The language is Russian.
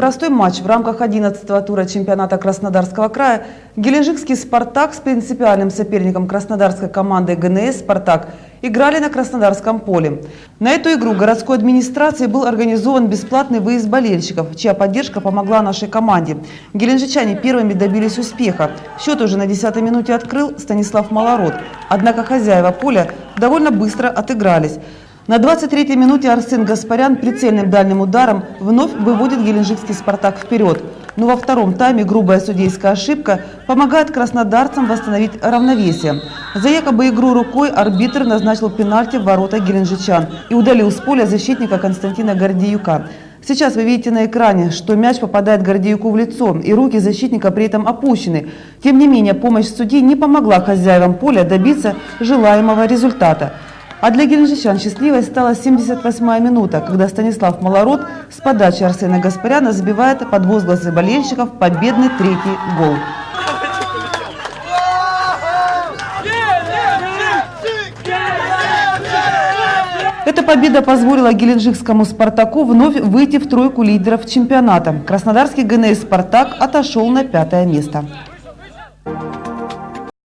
Простой матч в рамках 11-го тура чемпионата Краснодарского края Геленджикский «Спартак» с принципиальным соперником краснодарской команды ГНС «Спартак» играли на Краснодарском поле. На эту игру городской администрацией был организован бесплатный выезд болельщиков, чья поддержка помогла нашей команде. Геленджичане первыми добились успеха. Счет уже на 10-й минуте открыл Станислав Малород. Однако хозяева поля довольно быстро отыгрались. На 23-й минуте Арсен Гаспарян прицельным дальним ударом вновь выводит геленджикский «Спартак» вперед. Но во втором тайме грубая судейская ошибка помогает краснодарцам восстановить равновесие. За якобы игру рукой арбитр назначил пенальти в ворота геленджичан и удалил с поля защитника Константина Гордеюка. Сейчас вы видите на экране, что мяч попадает Гордеюку в лицо, и руки защитника при этом опущены. Тем не менее, помощь судьи не помогла хозяевам поля добиться желаемого результата. А для геленджичан счастливой стала 78-я минута, когда Станислав Малород с подачи Арсена Гаспаряна забивает под возгласы болельщиков победный третий гол. Эта победа позволила геленджикскому «Спартаку» вновь выйти в тройку лидеров чемпионата. Краснодарский ГНС «Спартак» отошел на пятое место.